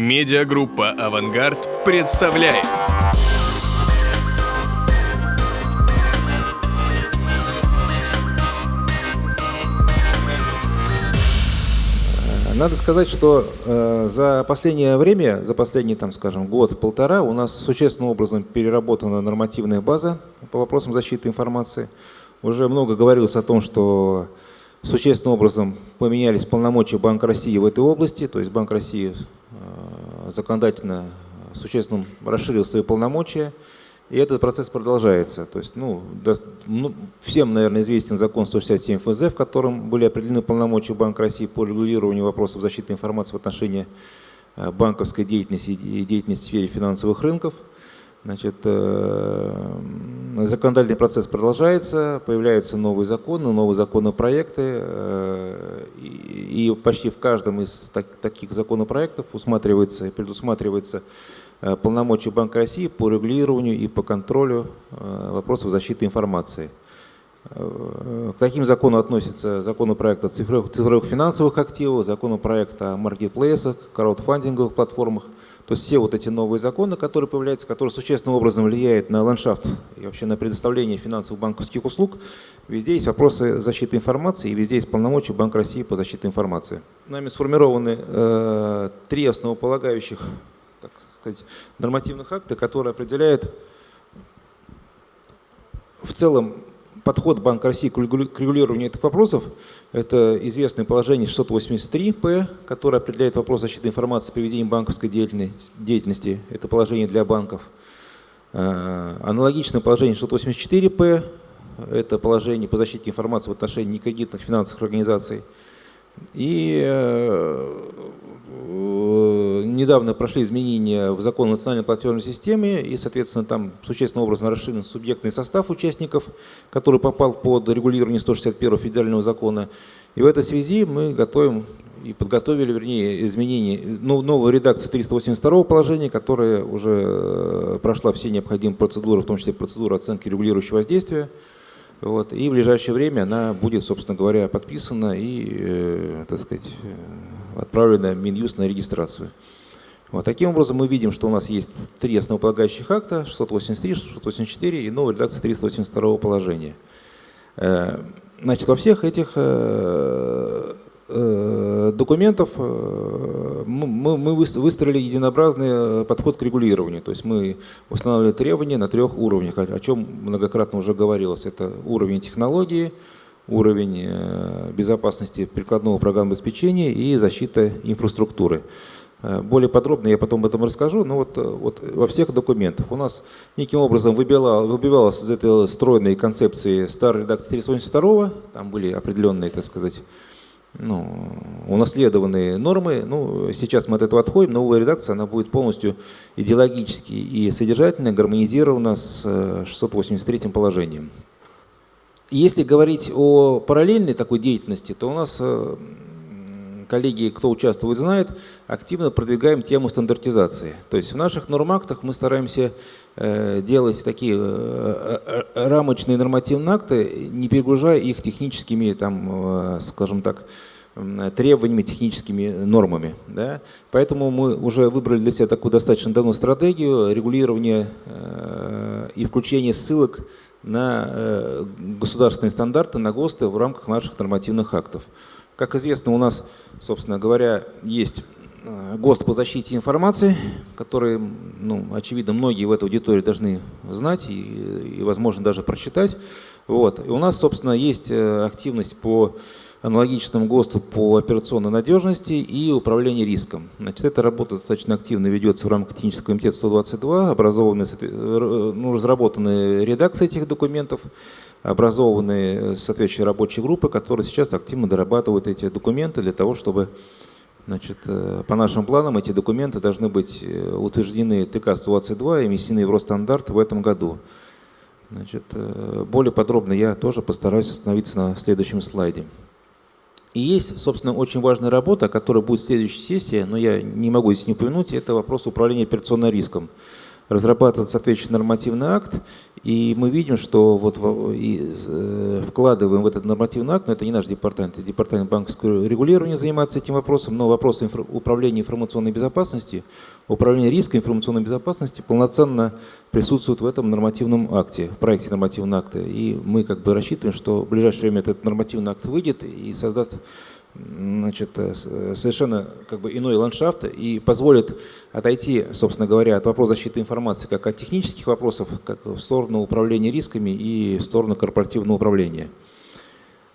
Медиагруппа «Авангард» представляет. Надо сказать, что э, за последнее время, за последний, там, скажем, год-полтора у нас существенным образом переработана нормативная база по вопросам защиты информации. Уже много говорилось о том, что существенным образом поменялись полномочия Банка России в этой области, то есть Банк России законодательно существенно расширил свои полномочия, и этот процесс продолжается. То есть, ну, ну, всем, наверное, известен закон 167 ФЗ, в котором были определены полномочия Банка России по регулированию вопросов защиты информации в отношении э, банковской деятельности и деятельности в сфере финансовых рынков. Значит, э, законодательный процесс продолжается, появляются новые законы, новые законопроекты, э, и почти в каждом из таких законопроектов усматривается, предусматривается э, полномочия Банка России по регулированию и по контролю вопросов защиты информации. К таким законам относятся законопроект о цифровых, цифровых финансовых активах, законопроект о маркетплейсах, краудфандинговых платформах – то есть все вот эти новые законы, которые появляются, которые существенным образом влияют на ландшафт и вообще на предоставление финансовых банковских услуг, везде есть вопросы защиты информации и везде есть полномочия Банка России по защите информации. Нами сформированы э, три основополагающих так сказать, нормативных акта, которые определяют в целом подход Банка России к регулированию этих вопросов – это известное положение 683-П, которое определяет вопрос защиты информации при ведении банковской деятельности. Это положение для банков. Э, аналогичное положение 684-П – это положение по защите информации в отношении некредитных финансовых организаций. И э, недавно прошли изменения в закон о национальной платежной системе, и, соответственно, там существенным образом расширен субъектный состав участников, который попал под регулирование 161 федерального закона. И в этой связи мы готовим и подготовили, вернее, изменения, ну, новую редакцию 382 положения, которая уже э, прошла все необходимые процедуры, в том числе процедуру оценки регулирующего воздействия. Вот, и в ближайшее время она будет, собственно говоря, подписана и, э, так сказать, э, отправлена в Минюст на регистрацию. Вот, таким образом мы видим, что у нас есть три основополагающих акта, 683, 684 и новая редакция 382 положения. Э, значит, во всех этих э, э, документов мы, выстроили единообразный подход к регулированию. То есть мы устанавливали требования на трех уровнях, о чем многократно уже говорилось. Это уровень технологии, уровень безопасности прикладного программного обеспечения и защита инфраструктуры. Э, более подробно я потом об этом расскажу, но вот, э, вот во всех документах у нас неким образом выбивалась из этой стройной концепции старой редакции 382, там были определенные, так сказать, ну, унаследованные нормы. Ну, сейчас мы от этого отходим, новая редакция она будет полностью идеологически и содержательно гармонизирована с 683 э, положением. Если говорить о параллельной такой деятельности, то у нас коллеги, кто участвует, знают, активно продвигаем тему стандартизации. То есть в наших нормактах мы стараемся э, делать такие э, э, рамочные нормативные акты, не перегружая их техническими, там, скажем так, требованиями, техническими нормами. Да? Поэтому мы уже выбрали для себя такую достаточно давно стратегию регулирования и включения ссылок на государственные стандарты, на ГОСТы в рамках наших нормативных актов. Как известно, у нас, собственно говоря, есть э, ГОСТ по защите информации, который, ну, очевидно, многие в этой аудитории должны знать и, и возможно, даже прочитать. Вот. И у нас, собственно, есть э, активность по аналогичному ГОСТу по операционной надежности и управлению риском. Значит, эта работа достаточно активно ведется в рамках технического комитета 122, образованы, э, ну, разработаны редакции этих документов, образованы соответствующие рабочие группы, которые сейчас активно дорабатывают эти документы для того, чтобы Значит, э, по нашим планам эти документы должны быть э, утверждены ТК-122 и внесены в Росстандарт в этом году. Значит, э, более подробно я тоже постараюсь остановиться на следующем слайде. И есть, собственно, очень важная работа, которая будет в следующей сессии, но я не могу здесь не упомянуть, это вопрос управления операционным риском. Разрабатывать соответствующий нормативный акт И мы видим, что вот э, вкладываем в этот нормативный акт, но это не наш департамент, это департамент банковского регулирования занимается этим вопросом, но вопросы инфра управления информационной безопасности, управления риска информационной безопасности полноценно присутствуют в этом нормативном акте, в проекте нормативного акта. И мы как бы рассчитываем, что в ближайшее время этот нормативный акт выйдет и создаст значит, э, э, совершенно как бы иной ландшафт и позволит отойти, собственно говоря, от вопроса защиты информации как от технических вопросов, как в сторону управления рисками и в сторону корпоративного управления.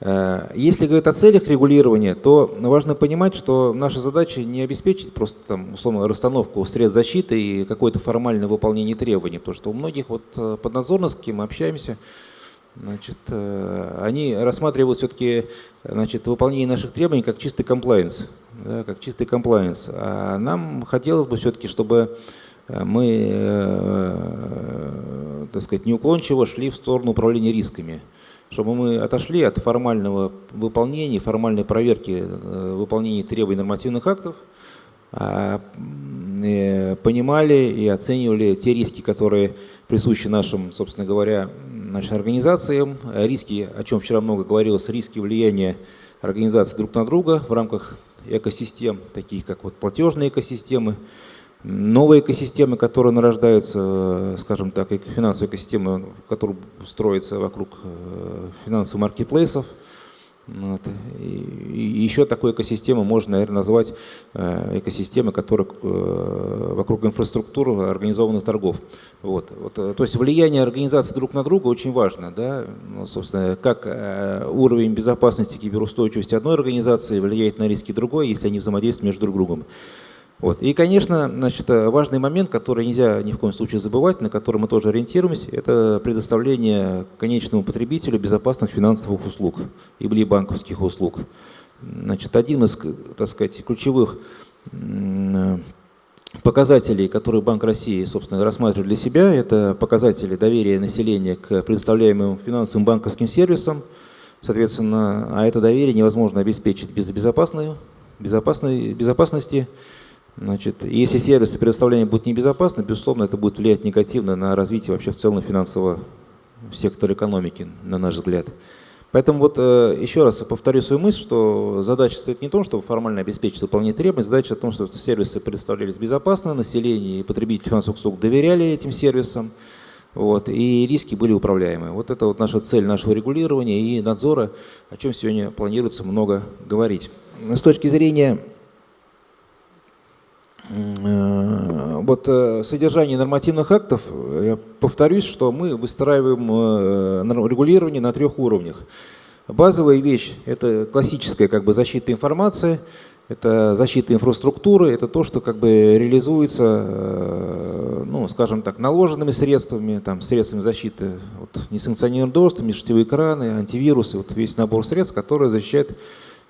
Э, если говорить о целях регулирования, то важно понимать, что наша задача не обеспечить просто там, условно расстановку средств защиты и какое-то формальное выполнение требований, потому что у многих вот поднадзорных, с кем мы общаемся, Значит, э, они рассматривают все-таки значит, выполнение наших требований как чистый комплайенс. Да, как чистый комплайенс. А нам хотелось бы все-таки, чтобы э, мы, э, так сказать, неуклончиво шли в сторону управления рисками. Чтобы мы отошли от формального выполнения, формальной проверки выполнения требований нормативных актов, а понимали и оценивали те риски, которые присущи нашим, собственно говоря, нашим организациям. Риски, о чем вчера много говорилось, риски влияния организаций друг на друга в рамках экосистем, таких как вот платежные экосистемы, новые экосистемы, которые нарождаются, скажем так, финансовые экосистемы, которые строятся вокруг э, финансовых маркетплейсов – вот. И еще такой экосистему можно, наверное, назвать э, экосистемой, которая э, вокруг инфраструктуры организованных торгов. Вот. Вот. Э, то есть влияние организаций друг на друга очень важно. Да? Ну, собственно, как уровень безопасности киберустойчивости одной организации влияет на риски другой, если они взаимодействуют между друг другом. Вот. И, конечно, значит, важный момент, который нельзя ни в коем случае забывать, на который мы тоже ориентируемся, это предоставление конечному потребителю безопасных финансовых услуг или банковских услуг. Значит, один из, так сказать, ключевых показателей, которые Банк России, собственно, рассматривает для себя, это показатели доверия населения к предоставляемым финансовым банковским сервисам. Соответственно, а это доверие невозможно обеспечить без безопасной, безопасной, безопасности Значит, если сервисы предоставления будут небезопасны, безусловно, это будет влиять негативно на развитие вообще в целом финансового сектора экономики, на наш взгляд. Поэтому вот э, еще раз повторю свою мысль, что задача стоит не в том, чтобы формально обеспечить выполнение требований, задача в том, чтобы сервисы представлялись безопасно, население и потребители финансовых услуг доверяли этим сервисам, вот, и риски были управляемы. Вот это вот наша цель нашего регулирования и надзора, о чем сегодня планируется много говорить. С точки зрения вот э, содержание нормативных актов, я повторюсь, что мы выстраиваем э, регулирование на трех уровнях. Базовая вещь – это классическая как бы, защита информации, это защита инфраструктуры, это то, что как бы реализуется, ну, скажем так, наложенными средствами, там, средствами защиты, вот, несанкционированный доступ, межсетевые экраны, антивирусы, вот весь набор средств, которые защищают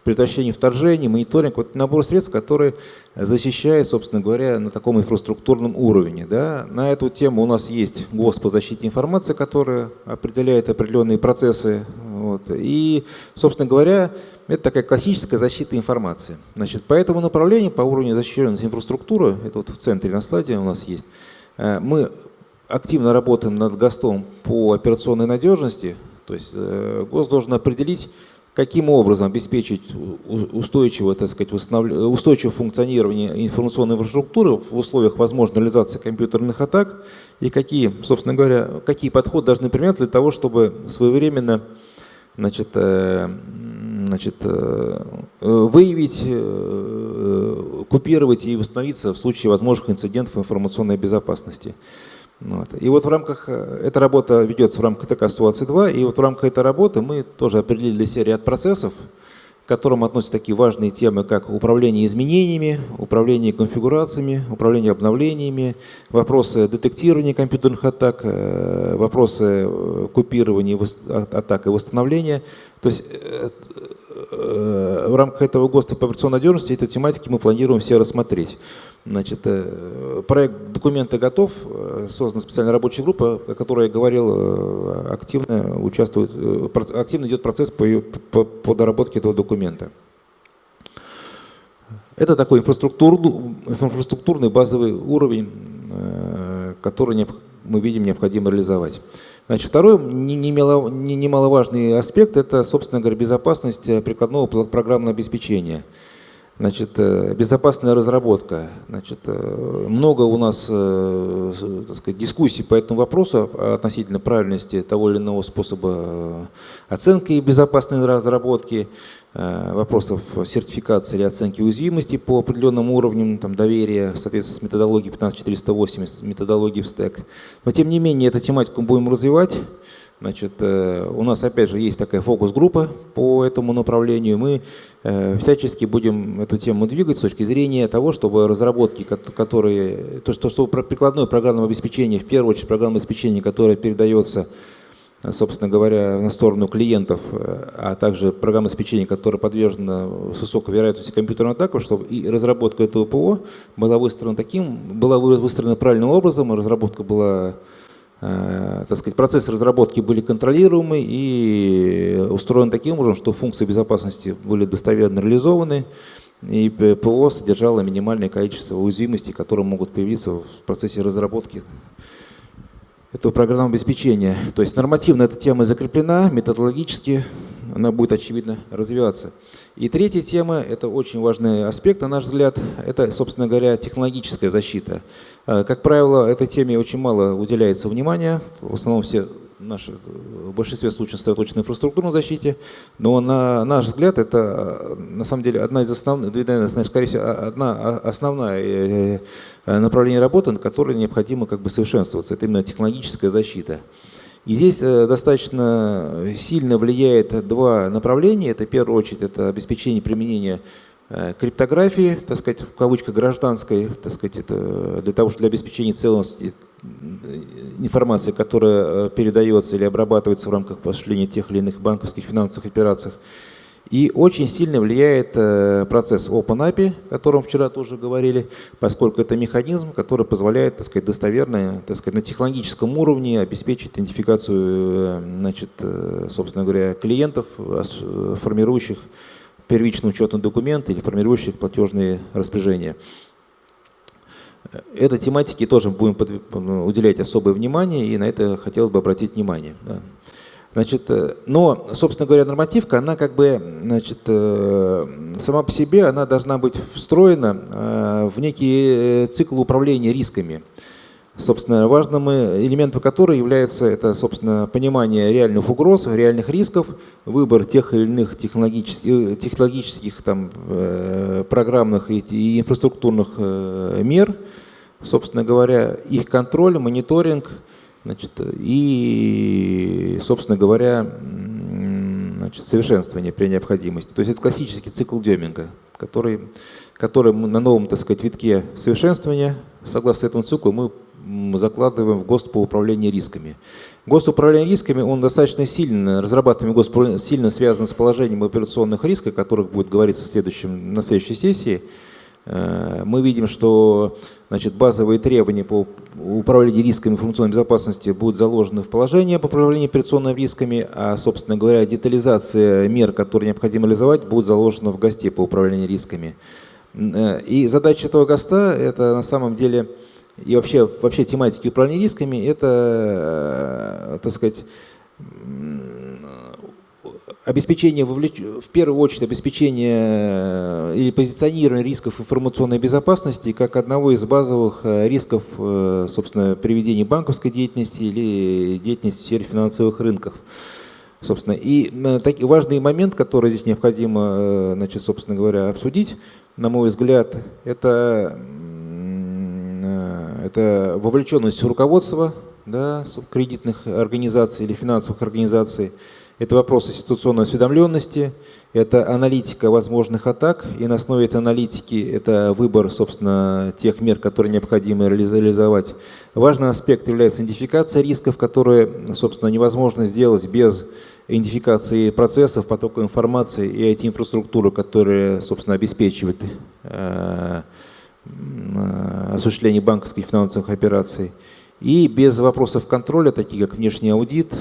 предотвращение вторжений, мониторинг, вот набор средств, которые защищают, собственно говоря, на таком инфраструктурном уровне. Да. На эту тему у нас есть ГОСТ по защите информации, который определяет определенные процессы. Вот. И, собственно говоря, это такая классическая защита информации. Значит, по этому направлению, по уровню защищенности инфраструктуры, это вот в центре на слайде у нас есть, э, мы активно работаем над ГОСТом по операционной надежности, то есть э, ГОСТ должен определить, каким образом обеспечить устойчивое, так сказать, устойчивое функционирование информационной инфраструктуры в условиях возможной реализации компьютерных атак и какие, собственно говоря, какие подходы должны применяться для того, чтобы своевременно значит, э, значит, э, выявить, э, купировать и восстановиться в случае возможных инцидентов информационной безопасности. Вот. И вот в рамках, э, эта работа ведется в рамках ТК 122, и вот в рамках этой работы мы тоже определили себя ряд процессов, к которым относятся такие важные темы, как управление изменениями, управление конфигурациями, управление обновлениями, вопросы детектирования компьютерных атак, э, вопросы э, купирования атак и восстановления. То есть в рамках этого ГОСТа по операционной надежности этой тематики мы планируем все рассмотреть. Значит, э, проект документа готов, э, создана специальная рабочая группа, о которой я говорил, э, активно участвует, активно идет процесс по, по, по доработке этого документа. Это такой инфраструктурный, инфраструктурный базовый уровень, который мы видим необходимо реализовать. Значит, второй немаловажный аспект – это, собственно говоря, безопасность прикладного программного обеспечения. Значит, э, безопасная разработка. Значит, э, много у нас э, так сказать, дискуссий по этому вопросу относительно правильности того или иного способа оценки безопасной разработки, вопросов сертификации или оценки уязвимости по определенным уровням там, доверия в соответствии с методологией 15480, методологией в стек. Но тем не менее, эту тематику будем развивать. Значит, э, у нас опять же есть такая фокус-группа по этому направлению. Мы э, всячески будем эту тему двигать с точки зрения того, чтобы разработки, которые, то, что, что прикладное программное обеспечение, в первую очередь программное обеспечение, которое передается, собственно говоря, на сторону клиентов, э, а также программное обеспечение, которое подвержено с высокой вероятностью компьютерной атаки, чтобы и разработка этого ПО была выстроена таким, была выстроена правильным образом, и разработка была так сказать, процессы разработки были контролируемы и устроены таким образом, что функции безопасности были достоверно реализованы, и ПО содержало минимальное количество уязвимостей, которые могут появиться в процессе разработки этого программного обеспечения. То есть нормативно эта тема закреплена, методологически она будет, очевидно, развиваться. И третья тема, это очень важный аспект, на наш взгляд, это, собственно говоря, технологическая защита. Э, как правило, этой теме очень мало уделяется внимания, в основном все наши, в большинстве случаев сосредоточены на инфраструктурной защите, но на наш взгляд это на самом деле одна из основных, скорее всего, одна основная э, э, направление работы, на которой необходимо как бы совершенствоваться. Это именно технологическая защита. И здесь э, достаточно сильно влияет два направления. Это, в первую очередь, это обеспечение применения э, криптографии, так сказать, в кавычках гражданской, так сказать, это для того, чтобы для обеспечения целостности информации, которая э, передается или обрабатывается в рамках осуществления тех или иных банковских финансовых операций. И очень сильно влияет э, процесс OpenAPI, о котором вчера тоже говорили, поскольку это механизм, который позволяет так сказать, достоверно так сказать, на технологическом уровне обеспечить идентификацию э, значит, э, собственно говоря, клиентов, формирующих первичный учетный документ или формирующих платежные распоряжения. Этой тематике тоже будем уделять особое внимание, и на это хотелось бы обратить внимание. Значит, э, но, собственно говоря, нормативка, она как бы, значит, э, сама по себе, она должна быть встроена э, в некий цикл управления рисками. Собственно, важным элементом которой является это, собственно, понимание реальных угроз, реальных рисков, выбор тех или иных технологических, технологических там, программных и инфраструктурных мер, собственно говоря, их контроль, мониторинг – Значит, и, собственно говоря, значит, совершенствование при необходимости. То есть это классический цикл Деминга, который, который мы на новом так сказать, витке совершенствования, согласно этому циклу, мы закладываем в ГОСТ по управлению рисками. ГОСТ управления рисками, он достаточно сильно, разрабатываемый ГОСТ сильно связан с положением операционных рисков, о которых будет говориться в следующем, на следующей сессии. Э, мы видим, что значит, базовые требования по управлению рисками информационной безопасности будут заложены в положение по управлению операционными рисками, а, собственно говоря, детализация мер, которые необходимо реализовать, будет заложена в ГОСТе по управлению рисками. Э, и задача этого ГОСТа – это на самом деле и вообще, вообще тематики управления рисками – это, э, так сказать, обеспечение, вовлеч... в первую очередь обеспечение э, или позиционирование рисков информационной безопасности как одного из базовых э, рисков, э, собственно, приведения банковской деятельности или деятельности в сфере финансовых рынков. Собственно, и такой важный момент, который здесь необходимо, значит, собственно говоря, обсудить, на мой взгляд, это, это вовлеченность руководства да, кредитных организаций или финансовых организаций, это вопрос ситуационной осведомленности, это аналитика возможных атак, и на основе этой аналитики это выбор, собственно, тех мер, которые необходимо реализовать. Важный аспект является идентификация рисков, которые, собственно, невозможно сделать без идентификации процессов, потока информации и IT-инфраструктуры, которые, собственно, обеспечивают э, осуществление банковских финансовых операций. И без вопросов контроля, таких как внешний аудит,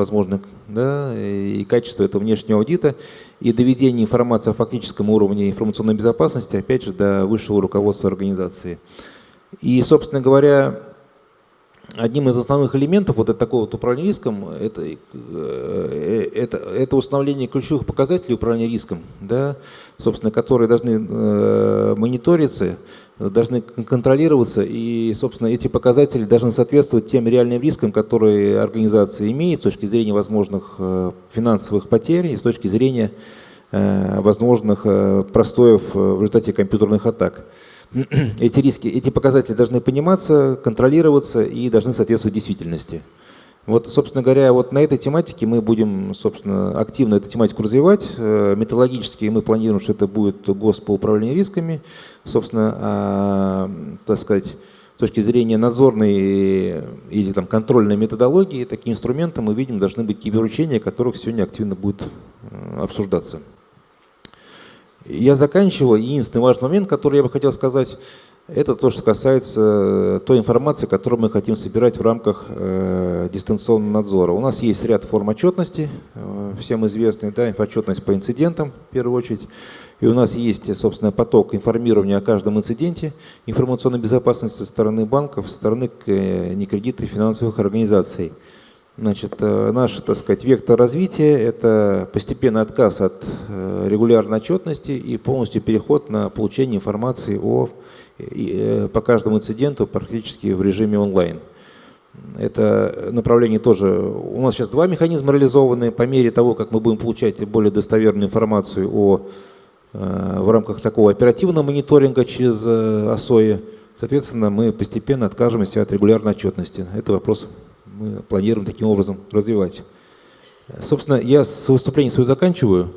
возможно, да, и качество этого внешнего аудита, и доведение информации о фактическом уровне информационной безопасности, опять же, до высшего руководства организации. И, собственно говоря, одним из основных элементов вот такого вот управления риском это, э, это, это установление ключевых показателей управления риском, да, собственно, которые должны э, мониториться, должны контролироваться, и, собственно, эти показатели должны соответствовать тем реальным рискам, которые организация имеет с точки зрения возможных э, финансовых потерь и с точки зрения э, возможных э, простоев в результате компьютерных атак. эти риски, эти показатели должны пониматься, контролироваться и должны соответствовать действительности. Вот, собственно говоря, вот на этой тематике мы будем, собственно, активно эту тематику развивать. Э, методологически мы планируем, что это будет ГОС по управлению рисками. Собственно, а, так сказать, с точки зрения надзорной или там, контрольной методологии, таким инструментом мы видим, должны быть киберучения, которых сегодня активно будет э, обсуждаться. Я заканчиваю. Единственный важный момент, который я бы хотел сказать, это то, что касается э, той информации, которую мы хотим собирать в рамках э, дистанционного надзора. У нас есть ряд форм отчетности, э, всем известный, да, инфоотчетность по инцидентам, в первую очередь. И у нас есть, собственно, поток информирования о каждом инциденте, информационной безопасности со стороны банков, со стороны э, некредитных финансовых организаций. Значит, э, наш, так сказать, вектор развития – это постепенный отказ от э, регулярной отчетности и полностью переход на получение информации о, э, по каждому инциденту практически в режиме онлайн. Это направление тоже… У нас сейчас два механизма реализованы. По мере того, как мы будем получать более достоверную информацию о, в рамках такого оперативного мониторинга через ОСОИ, соответственно, мы постепенно откажемся от регулярной отчетности. Это вопрос мы планируем таким образом развивать. Собственно, я с выступлением свое заканчиваю.